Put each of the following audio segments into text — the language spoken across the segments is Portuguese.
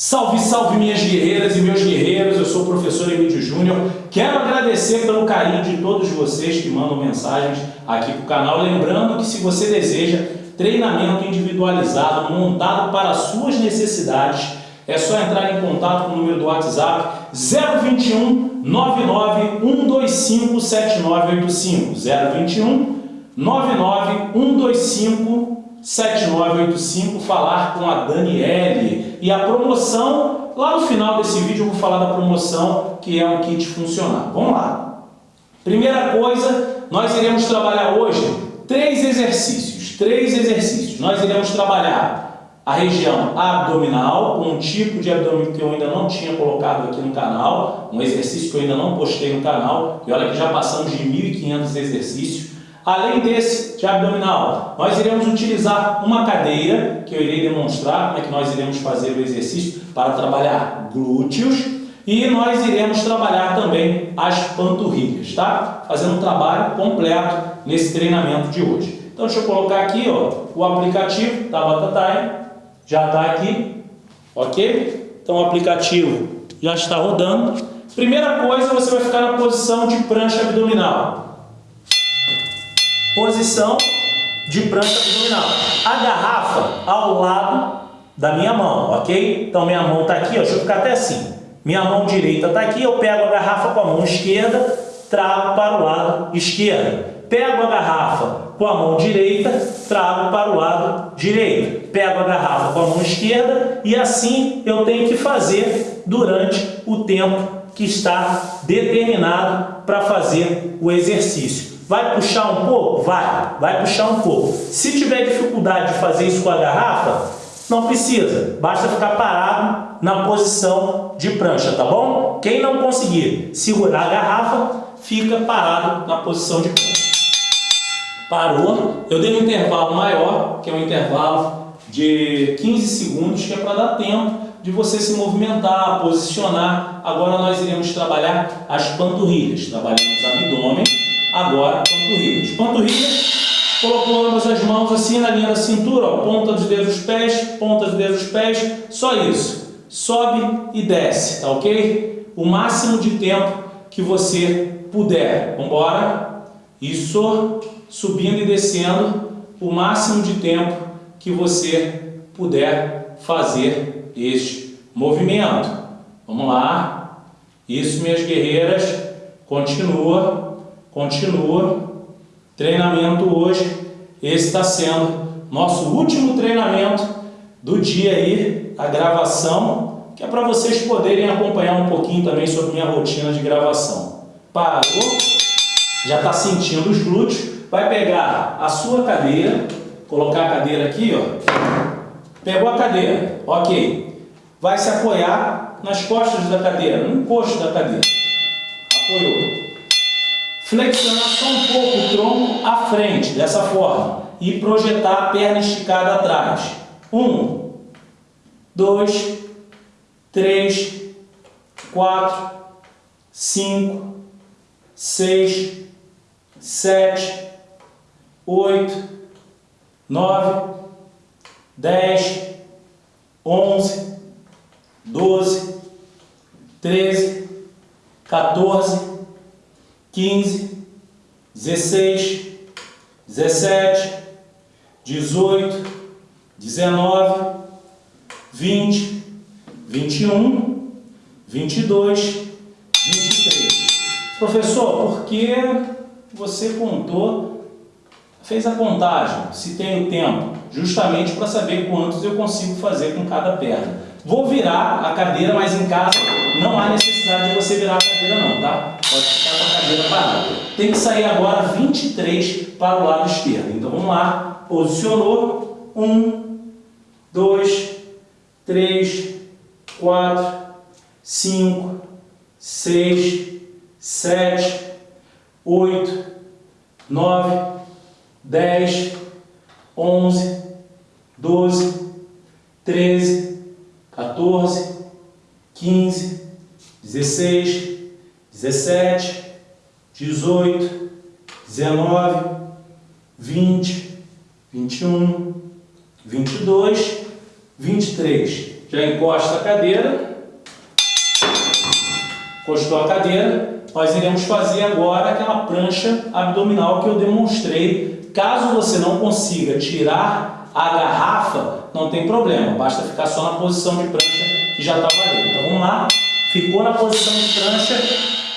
Salve, salve minhas guerreiras e meus guerreiros, eu sou o professor Emílio Júnior. Quero agradecer pelo carinho de todos vocês que mandam mensagens aqui para o canal. Lembrando que se você deseja treinamento individualizado, montado para as suas necessidades, é só entrar em contato com o número do WhatsApp 021 99 125 7985 021 99 125 7985 falar com a Daniele. E a promoção, lá no final desse vídeo eu vou falar da promoção que é um kit funcional. Vamos lá. Primeira coisa, nós iremos trabalhar hoje três exercícios. Três exercícios. Nós iremos trabalhar a região abdominal, um tipo de abdômen que eu ainda não tinha colocado aqui no canal, um exercício que eu ainda não postei no canal, e olha que já passamos de 1.500 exercícios. Além desse de abdominal, nós iremos utilizar uma cadeira, que eu irei demonstrar como é que nós iremos fazer o exercício para trabalhar glúteos e nós iremos trabalhar também as panturrilhas, tá? Fazendo um trabalho completo nesse treinamento de hoje. Então deixa eu colocar aqui ó, o aplicativo da Batatai, já está aqui, ok? Então o aplicativo já está rodando. Primeira coisa, você vai ficar na posição de prancha abdominal posição de prancha abdominal. A garrafa ao lado da minha mão, ok? Então minha mão está aqui, ó, deixa eu ficar até assim. Minha mão direita está aqui, eu pego a garrafa com a mão esquerda, trago para o lado esquerdo. Pego a garrafa com a mão direita, trago para o lado direito. Pego a garrafa com a mão esquerda e assim eu tenho que fazer durante o tempo que está determinado para fazer o exercício. Vai puxar um pouco? Vai, vai puxar um pouco. Se tiver dificuldade de fazer isso com a garrafa, não precisa, basta ficar parado na posição de prancha, tá bom? Quem não conseguir segurar a garrafa, fica parado na posição de prancha. Parou, eu dei um intervalo maior, que é um intervalo de 15 segundos, que é para dar tempo de você se movimentar, posicionar. Agora nós iremos trabalhar as panturrilhas, trabalhamos abdômen, Agora, panturrilhas. Panturrilhas, colocou ambas as mãos assim na linha da cintura, ó, ponta dos dedos dos pés, ponta dos dedos dos pés, só isso. Sobe e desce, tá ok? O máximo de tempo que você puder. Vamos embora? Isso, subindo e descendo, o máximo de tempo que você puder fazer este movimento. Vamos lá. Isso, minhas guerreiras. Continua. Continua. Treinamento hoje. Esse está sendo nosso último treinamento do dia aí, a gravação, que é para vocês poderem acompanhar um pouquinho também sobre minha rotina de gravação. Parou? Já está sentindo os glúteos? Vai pegar a sua cadeira, colocar a cadeira aqui, ó. Pegou a cadeira, ok. Vai se apoiar nas costas da cadeira, no encosto da cadeira. Apoiou. Flexionar só um pouco o tronco à frente, dessa forma. E projetar a perna esticada atrás. Um, dois, três, quatro, cinco, seis, sete, oito, nove, dez, onze, doze, treze, 14, 15, 16, 17, 18, 19, 20, 21, 22, 23. Professor, por que você contou, fez a contagem, se tem o tempo, justamente para saber quantos eu consigo fazer com cada perna. Vou virar a cadeira, mas em casa não há necessidade de você virar a cadeira não, tá? Pode ficar cadeira parada. Tem que sair agora 23 para o lado esquerdo. Então vamos lá. Posicionou. 1, 2, 3, 4, 5, 6, 7, 8, 9, 10, 11, 12, 13, 14, 15, 16, 17, 18, 19, 20, 21, 22, 23. já encosta a cadeira. Encostou a cadeira. Nós iremos fazer agora aquela prancha abdominal que eu demonstrei. Caso você não consiga tirar a garrafa, não tem problema. Basta ficar só na posição de prancha que já está valendo. Então vamos lá. Ficou na posição de prancha.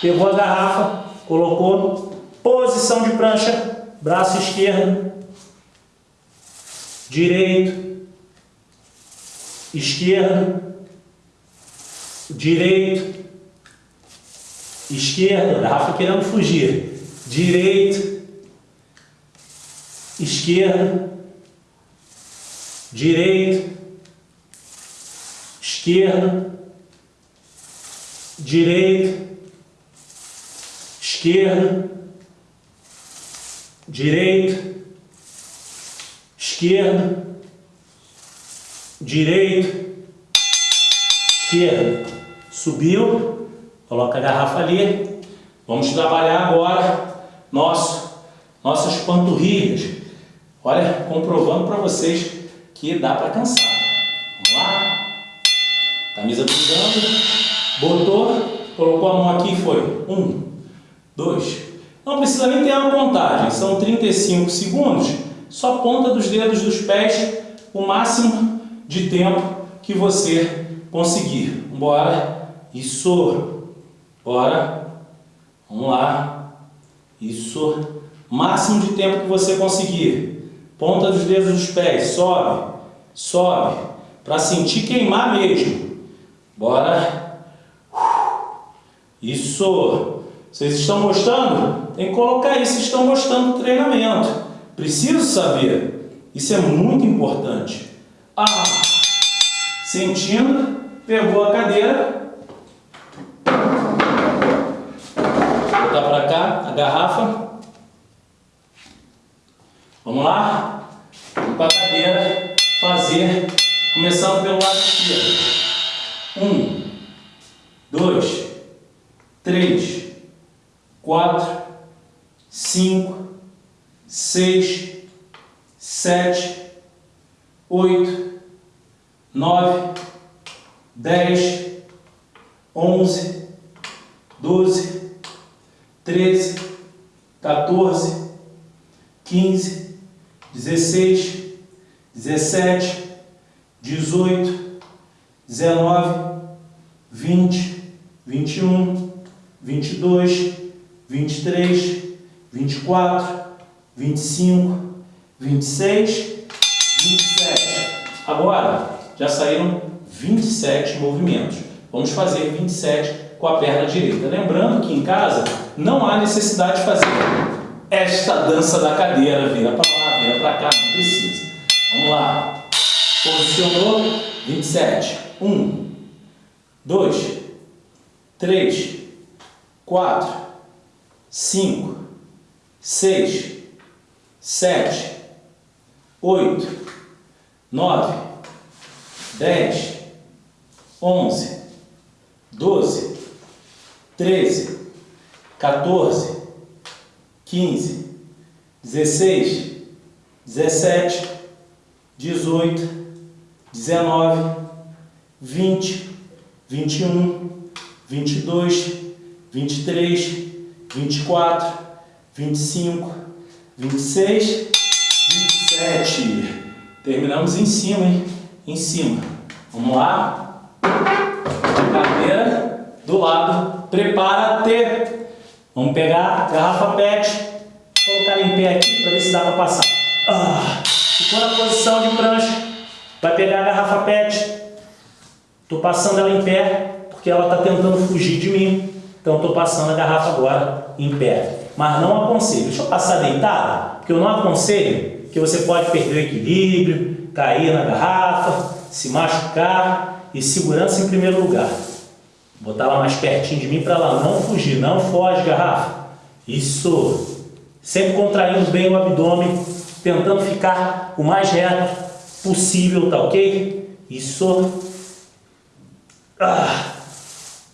Pegou a garrafa. Colocou. Posição de prancha. Braço esquerdo. Direito esquerdo, direito, esquerdo, garrafa querendo fugir, direito, esquerdo, direito, esquerdo, direito, esquerdo, direito, esquerdo, direito, esquerdo, subiu, coloca a garrafa ali. Vamos trabalhar agora nosso, nossas panturrilhas. Olha, comprovando para vocês que dá para cansar. Vamos lá? Camisa pingando, botou, colocou a mão aqui e foi. Um, dois. Não precisa nem ter uma contagem, são 35 segundos. Só ponta dos dedos dos pés, o máximo de tempo que você conseguir. Bora. Isso. Bora. Vamos lá. Isso. Máximo de tempo que você conseguir. Ponta dos dedos dos pés. Sobe. Sobe. Para sentir queimar mesmo. Bora. Isso. Vocês estão gostando? Tem que colocar isso. Estão gostando do treinamento. Preciso saber. Isso é muito importante. Ah, sentindo, pegou a cadeira, botar para cá a garrafa. Vamos lá? Para a cadeira fazer, começando pelo lado esquerdo. Um, dois, três, quatro, cinco, seis, sete, oito, nove, dez, onze, doze, treze, 14, 15, 16, 17, 18, 19, 20, 21, 22, 23, 24, 25, 26, 27. Agora, já saíram 27 movimentos. Vamos fazer 27 com a perna direita. Lembrando que em casa não há necessidade de fazer esta dança da cadeira. Vira para lá, vira para cá, não precisa. Vamos lá. Posicionou, 27. 1, 2, 3, 4, 5, 6, 7, 8, 9, 10, 11, 12, 13, 14, 15, 16, 17, 18, 19, 20, 21, 22, 23, 24, 25, 26, 27. Terminamos em cima, hein? Em cima. Vamos lá. Cadeira do lado. Prepara-te. Vamos pegar a garrafa PET. Colocar em pé aqui para ver se dá para passar. Ah, ficou na posição de prancha. Vai pegar a garrafa PET. Estou passando ela em pé porque ela está tentando fugir de mim. Então estou passando a garrafa agora em pé. Mas não aconselho. Deixa eu passar deitada, porque eu não aconselho que você pode perder o equilíbrio, cair na garrafa, se machucar e segurança em primeiro lugar. Botar ela mais pertinho de mim para ela não fugir, não foge garrafa. Isso. Sempre contraindo bem o abdômen, tentando ficar o mais reto possível, tá ok? Isso. Ah,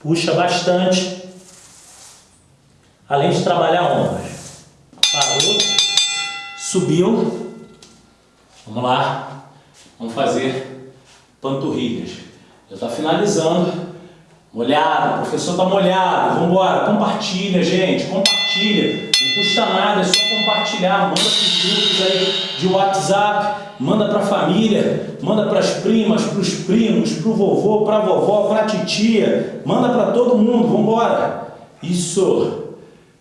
puxa bastante. Além de trabalhar ombros. Parou. Subiu. Vamos lá, vamos fazer panturrilhas. Já está finalizando. Molhado, o professor está molhado. Vamos embora. Compartilha, gente. Compartilha. Não custa nada, é só compartilhar. Manda para os grupos aí de WhatsApp. Manda para a família. Manda para as primas, para os primos, para o vovô, para a vovó, para a titia. Manda para todo mundo. Vamos embora. Isso.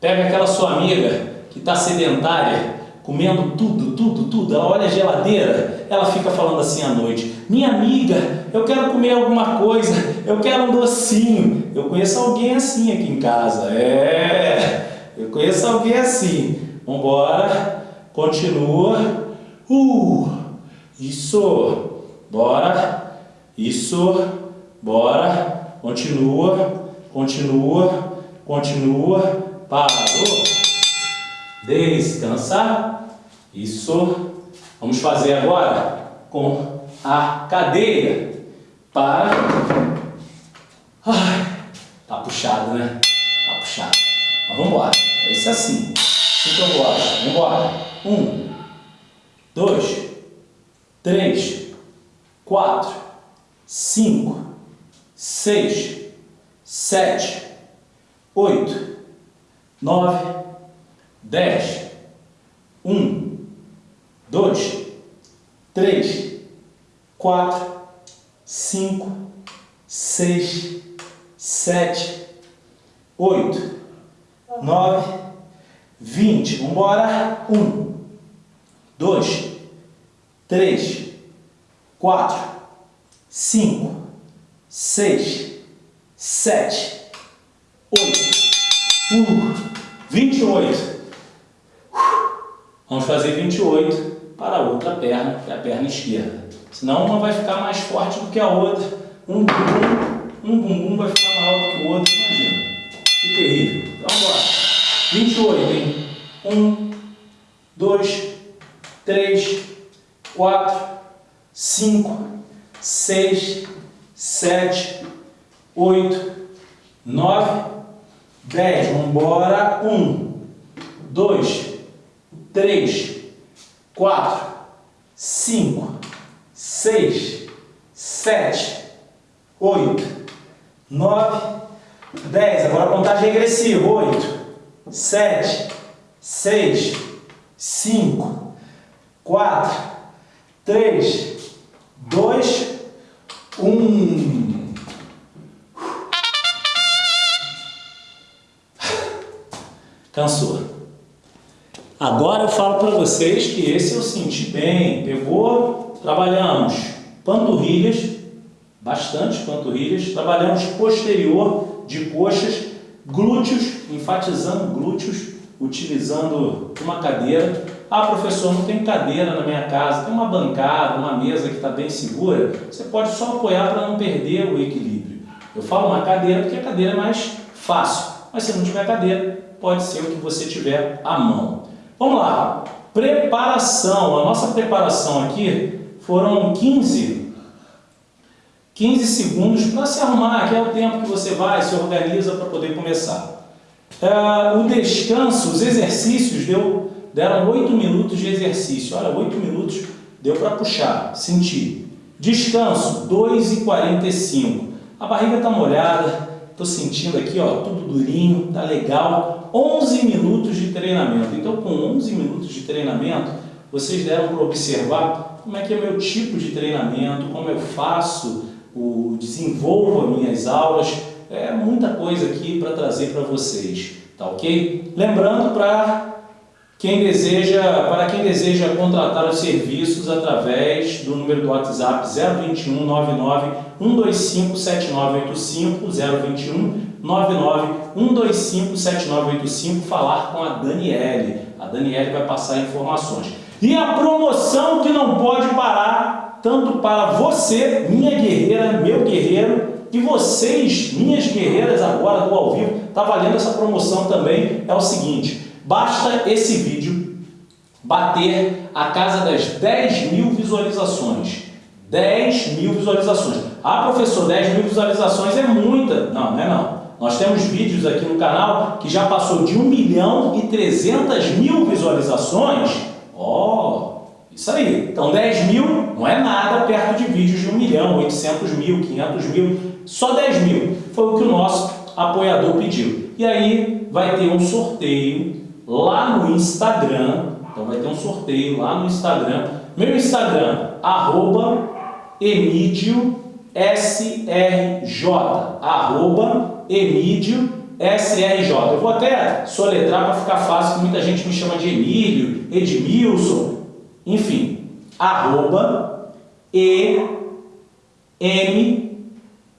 Pega aquela sua amiga que está sedentária comendo tudo, tudo, tudo. Ela olha a geladeira, ela fica falando assim à noite: Minha amiga, eu quero comer alguma coisa, eu quero um docinho. Eu conheço alguém assim aqui em casa. É, eu conheço alguém assim. Vambora, continua. Uh, isso, bora, isso, bora, continua, continua, continua, parou. Descansar. Isso. Vamos fazer agora com a cadeira para... Ai, tá puxado, né? Tá puxado. Mas vamos embora. É isso assim. Assim que eu gosto. Vamos embora. Um, dois, três, quatro, cinco, seis, sete, oito, nove, dez, um, dois, três, quatro, cinco, seis, sete, oito, nove, vinte. Vamos embora. Um, dois, três, quatro, cinco, seis, sete, oito, uh, vinte e oito. Vamos fazer 28 para a outra perna, que é a perna esquerda. Senão uma vai ficar mais forte do que a outra. Um bumbum, um bumbum vai ficar maior do que o outro, imagina. Que terrível. Então bora. 28, hein? 1, 2, 3, 4, 5, 6, 7, 8, 9, 10. Vamos embora. 1, 2, três, quatro, cinco, seis, sete, oito, nove, dez. Agora a contagem regressiva. Oito, sete, seis, cinco, quatro, três, dois, um. Cansou. Agora eu falo para vocês que esse eu senti bem. Pegou, trabalhamos panturrilhas, bastante panturrilhas, trabalhamos posterior de coxas, glúteos, enfatizando glúteos, utilizando uma cadeira. Ah, professor, não tem cadeira na minha casa, tem uma bancada, uma mesa que está bem segura. Você pode só apoiar para não perder o equilíbrio. Eu falo uma cadeira porque a cadeira é mais fácil, mas se não tiver cadeira, pode ser o que você tiver à mão. Vamos lá, preparação. A nossa preparação aqui foram 15, 15 segundos para se arrumar, que é o tempo que você vai, se organiza para poder começar. É, o descanso, os exercícios, deu, deram 8 minutos de exercício. Olha, 8 minutos deu para puxar, sentir. Descanso, 2 e 45. A barriga está molhada, estou sentindo aqui, ó, tudo durinho, tá legal. 11 minutos de treinamento. Então, com 11 minutos de treinamento, vocês deram para observar como é que é o meu tipo de treinamento, como eu faço, o, desenvolvo as minhas aulas. É muita coisa aqui para trazer para vocês, tá ok? Lembrando para quem deseja, para quem deseja contratar os serviços através do número do WhatsApp 021 99 125 7985 021 991257985 falar com a Daniele. A Daniele vai passar informações. E a promoção que não pode parar, tanto para você, minha guerreira, meu guerreiro, e vocês, minhas guerreiras agora do ao vivo, está valendo essa promoção também, é o seguinte, basta esse vídeo bater a casa das 10 mil visualizações. 10 mil visualizações. Ah, professor, 10 mil visualizações é muita. Não, não é não. Nós temos vídeos aqui no canal que já passou de 1 milhão e 300 mil visualizações. Ó, oh, Isso aí. Então 10 mil não é nada perto de vídeos de 1 milhão, 800 mil, 500 mil. Só 10 mil foi o que o nosso apoiador pediu. E aí vai ter um sorteio lá no Instagram. Então vai ter um sorteio lá no Instagram. Meu Instagram, arroba Emídio SRJ, arroba Emídio SRJ. Eu vou até soletrar para ficar fácil, que muita gente me chama de Emílio, Edmilson, enfim, arroba E M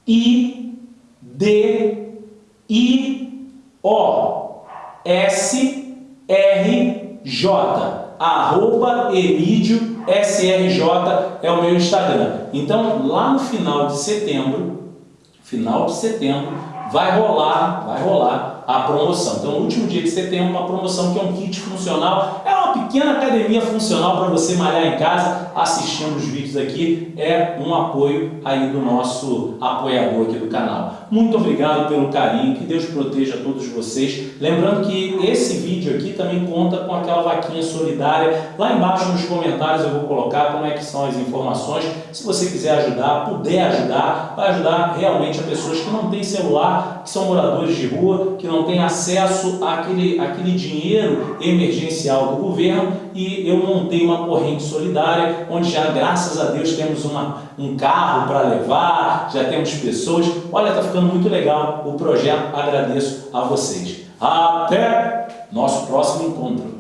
I D I O S R J arroba Emídio SRJ é o meu Instagram. Então, lá no final de setembro, final de setembro, vai rolar, vai rolar a promoção. Então, no último dia de setembro, uma promoção que é um kit funcional, é pequena academia funcional para você malhar em casa, assistindo os vídeos aqui, é um apoio aí do nosso apoiador aqui do canal. Muito obrigado pelo carinho, que Deus proteja todos vocês. Lembrando que esse vídeo aqui também conta com aquela vaquinha solidária. Lá embaixo nos comentários eu vou colocar como é que são as informações. Se você quiser ajudar, puder ajudar, vai ajudar realmente a pessoas que não têm celular, que são moradores de rua, que não têm acesso àquele, àquele dinheiro emergencial do governo e eu montei uma corrente solidária, onde já, graças a Deus, temos uma, um carro para levar, já temos pessoas. Olha, está ficando muito legal o projeto, agradeço a vocês. Até nosso próximo encontro.